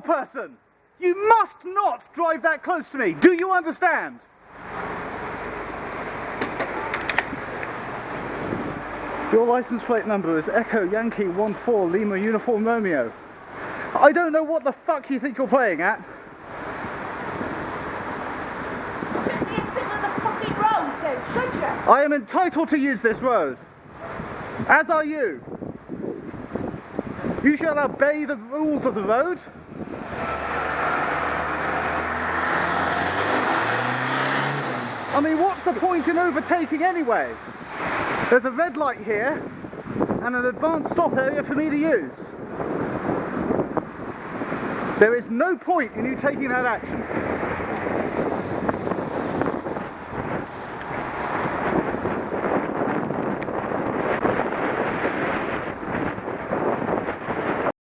person! You must not drive that close to me. Do you understand? Your license plate number is Echo Yankee 14 Lima Uniform Romeo. I don't know what the fuck you think you're playing at. I am entitled to use this road. As are you. You shall obey the rules of the road. I mean, what's the point in overtaking anyway? There's a red light here and an advanced stop area for me to use. There is no point in you taking that action.